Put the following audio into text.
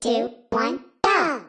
two, one, go!